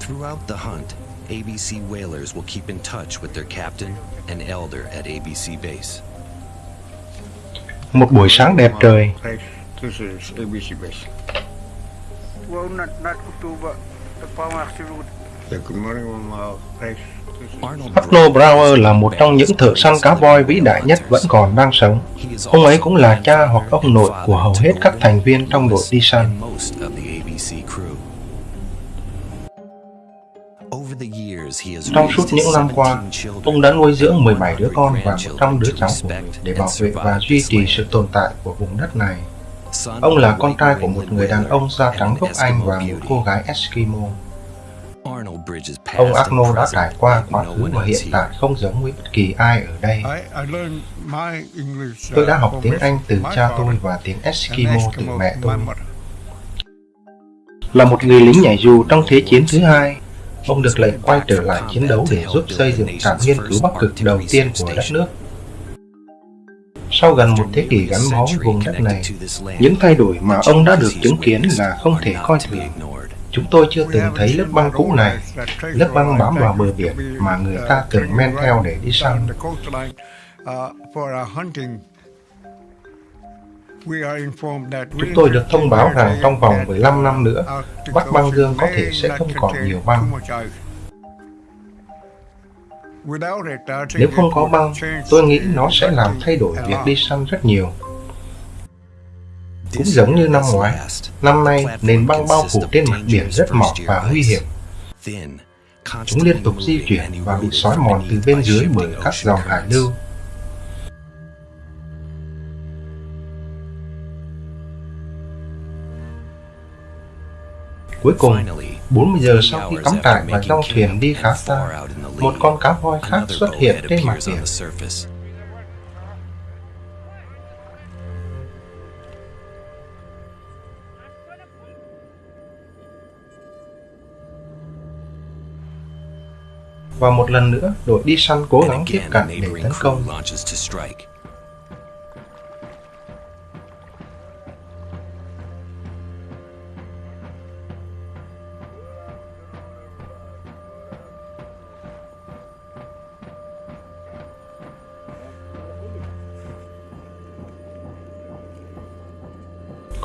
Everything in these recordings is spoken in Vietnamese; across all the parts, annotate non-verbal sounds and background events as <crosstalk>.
Throughout the hunt, ABC whalers will keep in touch with their captain and elder at ABC base. Một buổi sáng đẹp trời, This is ABC base. Well, not not October. The. Yeah, good morning, Brower là một trong những thợ săn cá voi vĩ đại nhất vẫn còn đang sống. Ông ấy cũng là cha hoặc ông nội của hầu hết các thành viên trong đội đi săn. ABC crew. Over the years, he has Trong raised suốt his những năm qua, 17 children, ông đã nuôi dưỡng 17 đứa con và grandchildren 100 đứa cháu của mình respect để bảo vệ và duy trì sự tồn tại của vùng đất này. Ông là con trai của một người đàn ông da trắng gốc Anh và một cô gái Eskimo. Arnold Bridges past Ông Arnold đã trải qua quá khứ và hiện tại không giống với bất kỳ ai ở đây. Tôi đã uh, học from tiếng Anh từ cha tôi và tiếng Eskimo từ mẹ tôi. Là một người lính nhảy dù trong Thế chiến thứ hai, ông được lệnh quay trở lại chiến đấu để giúp xây dựng trạm nghiên cứu Bắc Cực đầu tiên của đất nước. Sau gần một thế kỷ gắn bó với vùng đất này, những thay đổi mà ông đã được chứng kiến là không thể coi thường. Chúng tôi chưa từng thấy lớp băng cũ này, lớp băng bám vào bờ biển mà người ta từng men theo để đi săn. Chúng tôi được thông báo rằng trong vòng 15 năm nữa, Bắc băng dương có thể sẽ not không còn nhiều băng. too much ice. Without it, I think Nếu it không có băng, change tôi nghĩ nó sẽ làm thay đổi a việc lot. đi săn rất nhiều. Cũng giống như năm ngoái, năm nay nền băng bao phủ trên mặt biển rất mỏng và nguy hiểm. Chúng liên tục di chuyển và bị xói mòn từ bên dưới bởi các dòng hải lưu. Cuối cùng, 40 giờ sau khi cắm trại và trong thuyền đi khá xa, một con cá voi khác xuất hiện trên mặt biển. Và một lần nữa, đội đi săn cố gắng tiếp cận để tấn công.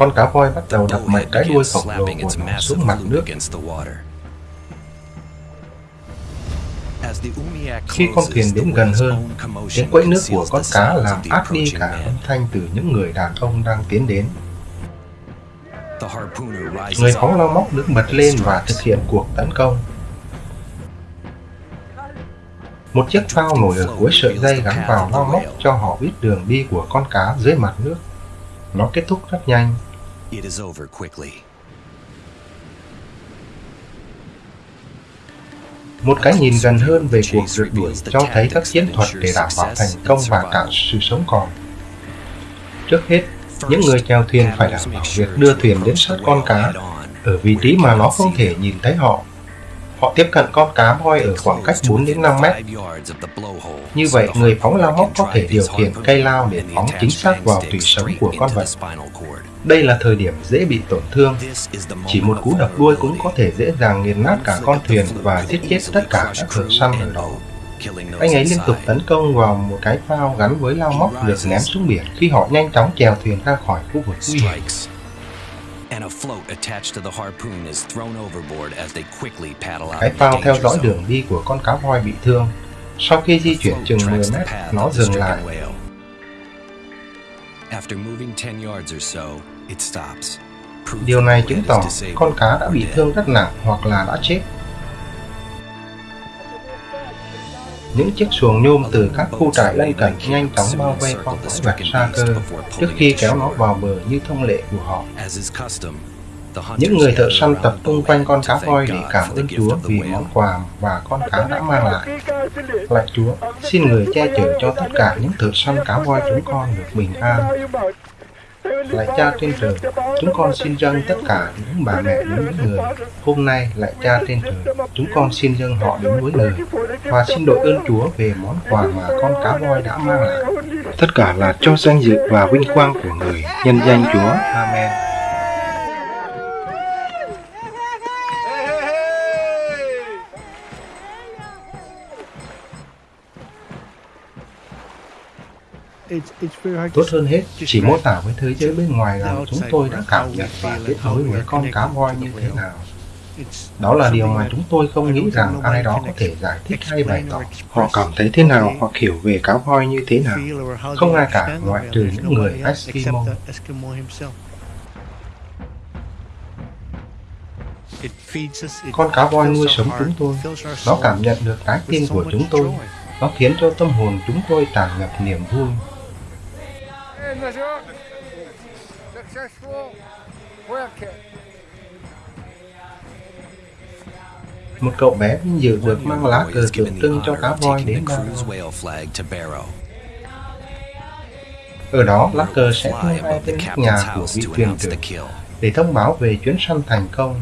Con cá voi bắt đầu đập mạnh cái đuôi khổng lồ của nó xuống mặt nước. Khi con thuyền đến gần hơn, tiếng quẫy nước của con cá làm át đi cả âm thanh từ những người đàn ông đang tiến đến. Người phóng lao móc đứng bật lên và thực hiện cuộc tấn công. Một chiếc phao nổi ở cuối sợi dây gắn vào lao móc cho họ biết đường đi của con cá dưới mặt nước. Nó kết thúc rất nhanh. Một cái nhìn gần hơn về cuộc rượt đuổi cho thấy các chiến thuật để đảm bảo thành công và cả sự sống còn. Trước hết, những người chèo thuyền phải đảm bảo việc đưa thuyền đến sát con cá ở vị trí mà nó không thể nhìn thấy họ. Họ tiếp cận con cá voi ở khoảng cách 4 đến 5 mét. Như vậy, người phóng lao móc có thể điều khiển cây lao để phóng chính xác vào tủy sống của con vật. Đây là thời điểm dễ bị tổn thương. Chỉ một cú đập đuôi cũng có thể dễ dàng nghiền nát cả con thuyền và giết chết tất cả các thợ săn ở đó. Anh ấy liên tục tấn công vào một cái phao gắn với lao móc được ném xuống biển khi họ nhanh chóng chèo thuyền ra khỏi khu vực nguy hiểm. Cái phao theo dõi đường đi của con cá voi bị thương. Sau khi di chuyển chừng 10 mét, nó dừng lại. Điều này chứng tỏ con cá đã bị thương rất nặng hoặc là đã chết. Những chiếc xuồng nhôm từ các khu trại lân cận nhanh chóng bao vây con quái vật xa cơ trước khi kéo nó vào bờ như thông lệ của họ. Những người thợ săn tập trung quanh con cá voi để cảm ơn Chúa vì món quà và con cá đã mang lại. Lạy Chúa, xin người che chở cho tất cả những thợ săn cá voi chúng con được bình an. Lạy Cha trên trời, chúng con xin dâng tất cả những bà mẹ đến với người. Hôm nay, lạy Cha trên trời, chúng con xin dâng họ đến với người. Và xin đội ơn Chúa về món quà mà con cá voi đã mang lại. Tất cả là cho danh dự và vinh quang của người. Nhân danh Chúa. Amen. Tốt hơn hết, chỉ mô tả với thế giới bên ngoài rằng chúng tôi đã cảm nhận và kết nối với con cá voi như thế nào. Đó là điều mà chúng tôi không nghĩ rằng ai đó có thể giải thích hay bày tỏ. Họ cảm thấy thế nào hoặc hiểu về cá voi như thế nào. Không ai cả ngoại trừ những người Eskimo. Con cá voi nuôi sống chúng tôi. Nó cảm nhận được trái tim của chúng tôi. Nó khiến cho tâm hồn chúng tôi tràn ngập niềm vui. Một cậu bé vinh dự được mang lá cờ tượng trưng cho cá voi đến Barrow. Ở đó, lá cờ sẽ tung bay nóc nhà của vị thuyền trưởng để thông báo về chuyến săn thành công.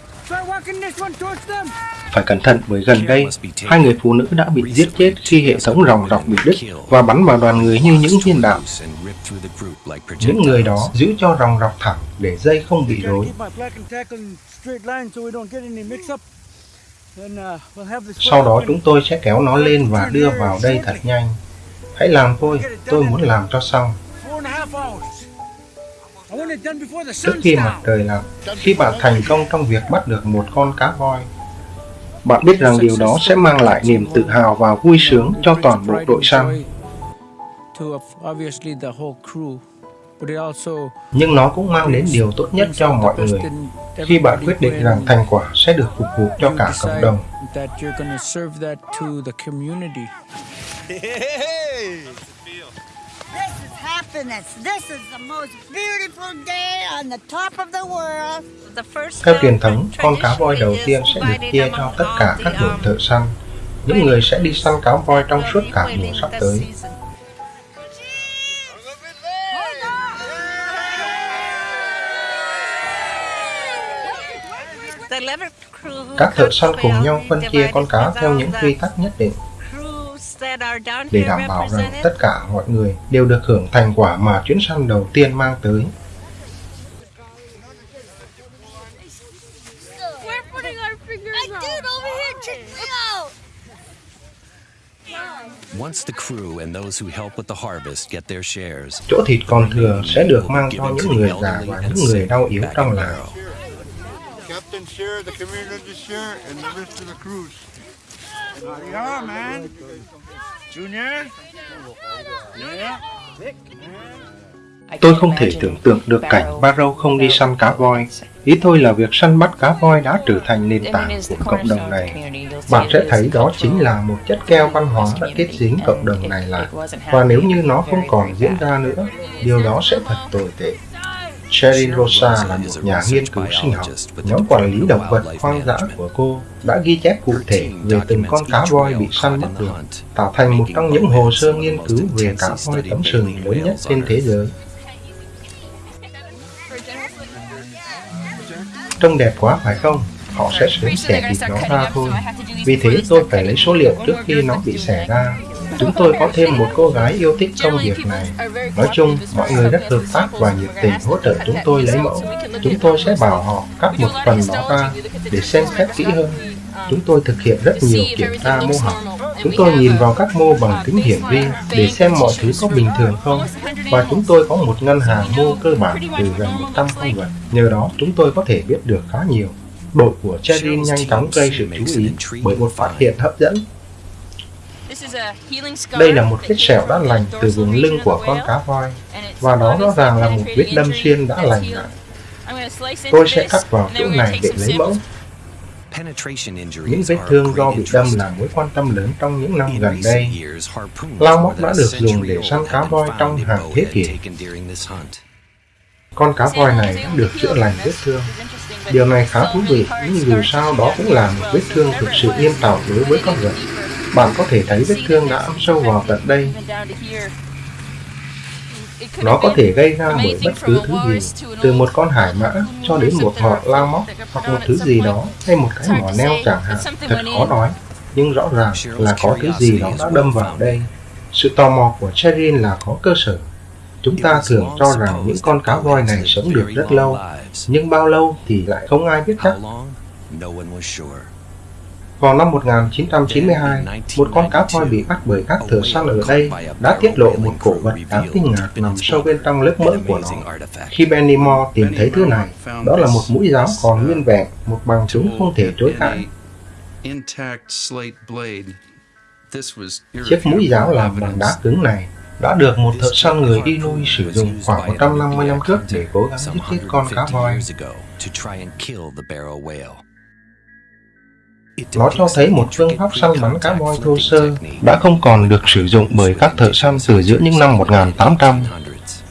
Phải cẩn thận bởi gần đây, hai người phụ nữ đã bị giết chết khi hệ thống ròng rọc bị đứt và bắn vào đoàn người như những viên đạn. Những người đó giữ cho ròng rọc thẳng để dây không bị rối. Sau đó chúng tôi sẽ kéo nó lên và đưa vào đây thật nhanh. Hãy làm thôi, tôi muốn làm cho xong. Trước khi mặt trời lặn, khi bạn thành công trong việc bắt được một con cá voi, bạn biết rằng điều đó sẽ mang lại niềm tự hào và vui sướng cho toàn bộ đội săn. Nhưng nó cũng mang đến điều tốt nhất cho mọi người khi bạn quyết định rằng thành quả sẽ được phục vụ cho cả cộng đồng. Theo truyền thống, con cá voi đầu tiên sẽ được chia cho tất cả các đội thợ săn, những người sẽ đi săn cá voi trong suốt cả mùa sắp tới. Các thợ săn cùng nhau phân chia con cá theo những quy tắc nhất định để đảm bảo rằng tất cả mọi người đều được hưởng thành quả mà chuyến săn đầu tiên mang tới. Chỗ thịt còn thừa sẽ được mang cho những người già và những người đau yếu trong làng. Captain share, the community share, and the rest of the cruise. Yeah, man. Junior. Yeah. Tôi không thể tưởng tượng được cảnh Barrow không đi săn cá voi. Ý tôi là việc săn bắt cá voi đã trở thành nền tảng của cộng đồng này. Bạn sẽ thấy đó chính là một chất keo văn hóa đã kết dính cộng đồng này lại. Và nếu như nó không còn diễn ra nữa, điều đó sẽ thật tồi tệ. Sheryl Rosa là một nhà nghiên cứu sinh học. Nhóm quản lý động vật hoang dã của cô đã ghi chép cụ thể về từng con cá voi bị săn bắt được, tạo thành một trong những hồ sơ nghiên cứu về cá voi tấm sừng lớn nhất trên thế giới. Trông đẹp quá phải không? Họ sẽ sớm xẻ thịt nó ra thôi. Vì thế tôi phải lấy số liệu trước khi nó bị xẻ ra. Chúng tôi có thêm một cô gái yêu thích công việc này. Nói chung, mọi người rất hợp tác và nhiệt tình hỗ trợ chúng tôi lấy mẫu. Chúng tôi sẽ bảo họ cắt một phần đó ra để xem xét kỹ hơn. Chúng tôi thực hiện rất nhiều kiểm tra mô học. Chúng tôi nhìn vào các mô bằng kính hiển vi để xem mọi thứ có bình thường không. Và chúng tôi có một ngân hàng mô cơ bản từ gần 100 con vật. Nhờ đó, chúng tôi có thể biết được khá nhiều. Đội của Cherin nhanh chóng gây sự chú ý bởi một phát hiện hấp dẫn đây là một vết sẹo đã lành từ vùng lưng của con cá voi, và đó rõ ràng là một vết đâm xuyên đã lành lại. Tôi sẽ cắt vào chỗ này để lấy mẫu. Những vết thương do bị đâm là mối quan tâm lớn trong những năm gần đây. Lao móc đã được dùng để săn cá voi trong hàng thế kỷ. Con cá voi này đã được chữa lành vết thương. Điều này khá thú vị, nhưng dù sao đó cũng là một vết thương thực sự nghiêm trọng đối với con vật. Bạn có thể thấy vết thương đã ăn sâu vào tận đây. Nó có thể gây ra bởi bất cứ thứ gì, từ một con hải mã cho đến một ngọn lao móc hoặc một thứ gì đó hay một cái mỏ neo chẳng hạn. Thật khó nói, nhưng rõ ràng là có thứ gì đó đã đâm vào đây. Sự tò mò của Cherin là có cơ sở. Chúng ta thường cho rằng những con cá voi này sống được rất lâu, nhưng bao lâu thì lại không ai biết chắc. Vào năm 1992, một con cá voi bị bắt bởi các thợ săn ở đây đã tiết lộ một cổ vật đáng kinh ngạc nằm sâu bên trong lớp mỡ của nó. Khi Benny Moore tìm thấy thứ này, đó là một mũi giáo còn nguyên vẹn, một bằng chứng không thể chối cãi. Chiếc mũi giáo làm bằng đá cứng này đã được một thợ săn người Inuit sử dụng khoảng 150 năm trước để cố gắng giết chết con cá voi. Nó cho thấy một phương pháp săn bắn cá voi thô sơ đã không còn được sử dụng bởi các thợ săn từ giữa những năm 1800.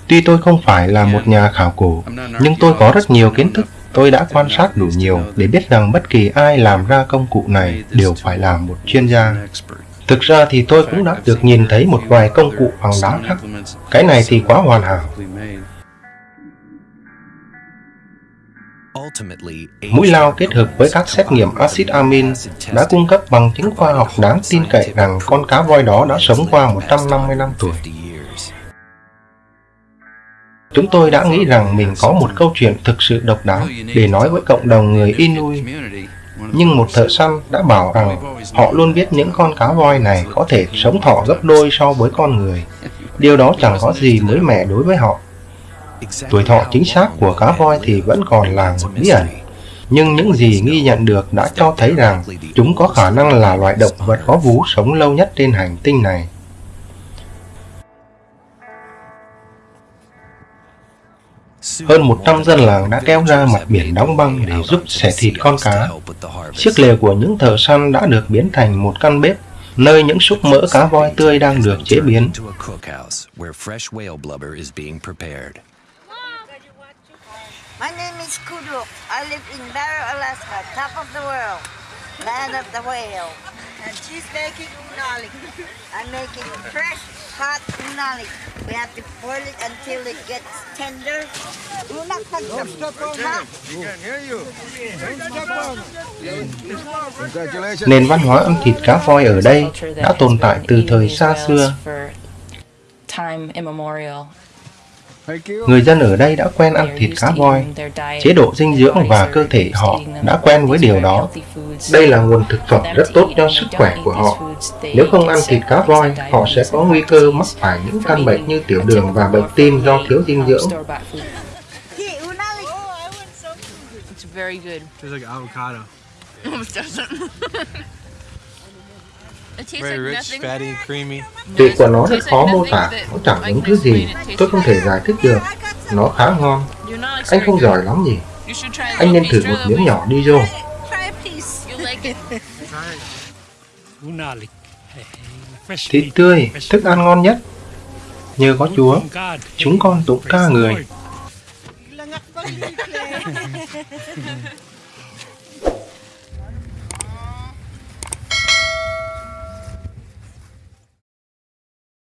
Tuy tôi không phải là một nhà khảo cổ, nhưng tôi có rất nhiều kiến thức. Tôi đã quan sát đủ nhiều để biết rằng bất kỳ ai làm ra công cụ này đều phải là một chuyên gia. Thực ra thì tôi cũng đã được nhìn thấy một vài công cụ bằng đá khác. Cái này thì quá hoàn hảo. Mũi lao kết hợp với các xét nghiệm axit amin đã cung cấp bằng chứng khoa học đáng tin cậy rằng con cá voi đó đã sống qua 150 năm tuổi. Chúng tôi đã nghĩ rằng mình có một câu chuyện thực sự độc đáo để nói với cộng đồng người Inuit. Nhưng một thợ săn đã bảo rằng họ luôn biết những con cá voi này có thể sống thọ gấp đôi so với con người. Điều đó chẳng có gì mới mẻ đối với họ. Tuổi thọ chính xác của cá voi thì vẫn còn là một bí ẩn. Nhưng những gì ghi nhận được đã cho thấy rằng chúng có khả năng là loại động vật có vú sống lâu nhất trên hành tinh này. Hơn 100 dân làng đã kéo ra mặt biển đóng băng để giúp xẻ thịt con cá. Chiếc lều của những thợ săn đã được biến thành một căn bếp, nơi những xúc mỡ cá voi tươi đang được chế biến. My name is Kuduk. I live in Barrow, Alaska, top of the world, land of the whale. And she's making unali. <laughs> I'm making fresh, hot unali. We have to boil it until it gets tender. Don't step on. We can hear you. Don't step on. Nền văn hóa ăn thịt cá voi ở đây đã tồn tại từ thời xa xưa. Time immemorial. Người dân ở đây đã quen ăn thịt cá voi. Chế độ dinh dưỡng và cơ thể họ đã quen với điều đó. Đây là nguồn thực phẩm rất tốt cho sức khỏe của họ. Nếu không ăn thịt cá voi, họ sẽ có nguy cơ mắc phải những căn bệnh như tiểu đường và bệnh tim do thiếu dinh dưỡng. Unali. It's very good. Tastes like avocado. <laughs> Almost doesn't. <laughs> It tastes Very like rich, nothing. fatty, creamy. Vị của nó rất khó mô tả, nó chẳng giống thứ gì. Tôi không thể giải thích được. Nó khá ngon. Anh không giỏi lắm nhỉ? Anh nên thử một miếng nhỏ đi vô. Thịt tươi, thức ăn ngon nhất. Nhờ có Chúa, chúng con tụng ca người. <laughs>